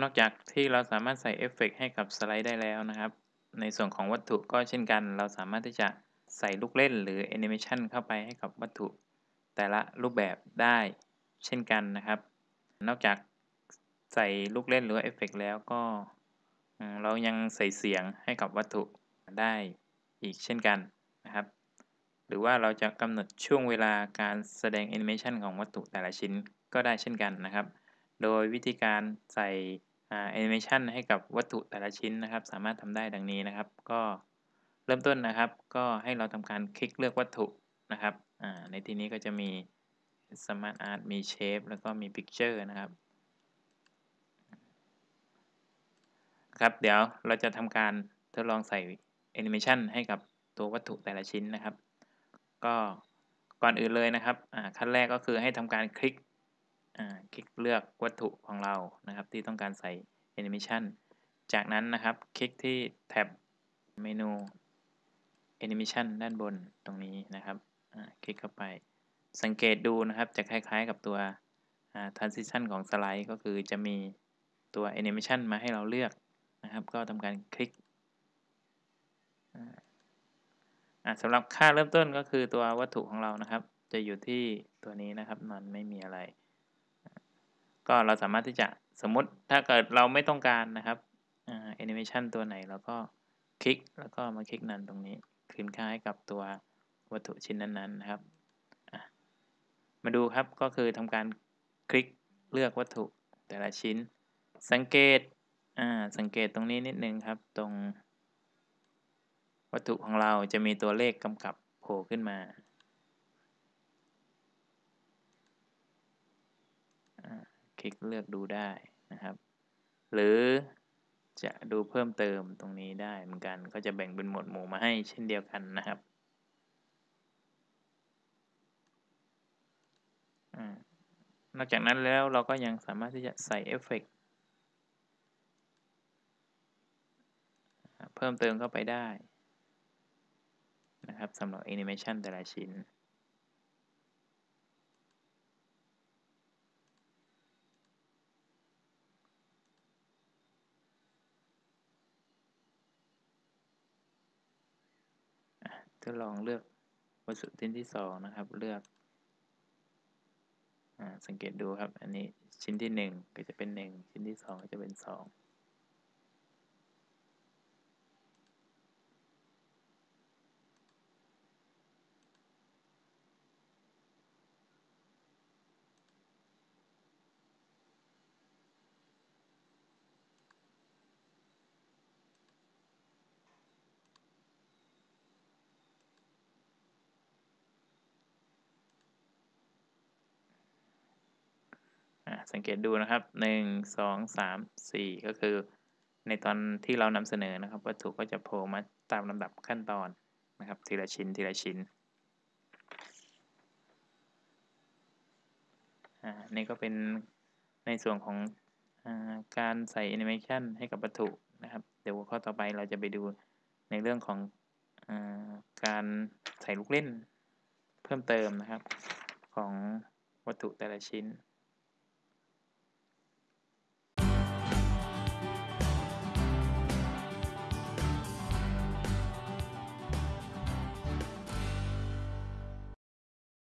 นอกจากที่เราสามารถใส่เอฟเฟกต์ให้กับสไลด์ได้แล้วนะครับ ในส่วนของวัตถุก็เช่นกัน เราสามารถที่จะใส่ลูกเล่นหรือแอนิเมชันเข้าไปให้กับวัตถุ แต่ละรูปแบบได้เช่นกันนะครับ นอกจากใส่ลูกเล่นหรือเอฟเฟกต์แล้วก็เรายังใส่เสียงให้กับวัตถุได้อีกเช่นกันนะครับ หรือว่าเราจะกำหนดช่วงเวลาการแสดงแอนิเมชันของวัตถุแต่ละชิ้นก็ได้เช่นกันนะครับ โดยวิธีการใส่แอนิเมชันให้กับวัตถุแต่ละชิ้นนะครับ สามารถทำได้ดังนี้นะครับ ก็เริ่มต้นนะครับ ก็ให้เราทำการคลิกเลือกวัตถุนะครับในที่นี้ก็จะมี Smart Art มี Shape แล้วก็มี Picture นะครับครับ เดี๋ยวเราจะทำการทดลองใส่แอนิเมชันให้กับตัววัตถุแต่ละชิ้นนะครับ ก็ก่อนอื่นเลยนะครับขั้นแรกก็คือให้ทำการคลิก คลิกเลือกวัตถุของเรานะครับที่ต้องการใส่แอนิเมชันจากนั้นนะครับ คลิกที่แท็บเมนูแอนิเมชันด้านบนตรงนี้นะครับคลิกเข้าไป สังเกตดูนะครับจะคล้ายๆกับตัว transition ของสไลด์ก็คือจะมีตัวแอนิเมชันมาให้เราเลือกนะครับ ก็ทำการคลิกสำหรับค่าเริ่มต้นก็คือตัววัตถุของเรานะครับ จะอยู่ที่ตัวนี้นะครับมันไม่มีอะไร ก็เราสามารถที่จะสมมติถ้าเกิดเราไม่ต้องการนะครับแอนิเมชันตัวไหนเราก็คลิกแล้วก็มาคลิกนั้นตรงนี้คืนค่าให้กับตัววัตถุชิ้นนั้นๆนะครับ มาดูครับก็คือทำการคลิกเลือกวัตถุแต่ละชิ้น สังเกตสังเกตตรงนี้นิดนึงครับตรง วัตถุของเราจะมีตัวเลขกำกับโผล่ขึ้นมา ค ลิกเลือกดูได้นะครับ หรือจะดูเพิ่มเติมตรงนี้ได้เหมือนกัน ก็จะแบ่งเป็นหมวดหมู่มาให้เช่นเดียวกันนะครับนอกจากนั้นแล้วเราก็ยังสามารถที่จะใส่เอฟเฟกเพิ่มเติมเข้าไปได้นะครับสำหรับแอนิเมชันแต่ละชิ้น ก็ลองเลือกวัสดุชิ้นที่สองนะครับเลือกสังเกตดูครับ อันนี้ชิ้นที่ 1 ก็จะเป็น 1 ชิ้นที่ 2 ก็จะเป็น 2 สังเกตดูนะครับหนึ่งสองสามสี่ก็คือ ในตอนที่เรานำเสนอนะครับ วัตถุก็จะโผล่มาตามลำดับขั้นตอนนะครับ ทีละชิ้นทีละชิ้นอ่านี่ก็เป็นในส่วนของอการใส่แอนิเมชันให้กับวัตถุนะครับ เดี๋ยวข้อต่อไปเราจะไปดูในเรื่องของอการใส่ลูกเล่นเพิ่มเติมนะครับของวัตถุแต่ละชิ้น